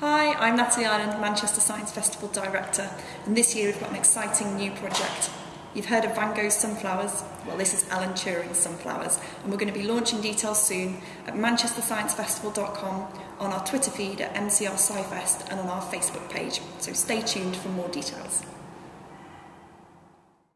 Hi, I'm Natalie Ireland, Manchester Science Festival Director, and this year we've got an exciting new project. You've heard of Van Gogh's Sunflowers? Well, this is Alan Turing's Sunflowers, and we're going to be launching details soon at manchestersciencefestival.com, on our Twitter feed at MCR SciFest, and on our Facebook page. So stay tuned for more details.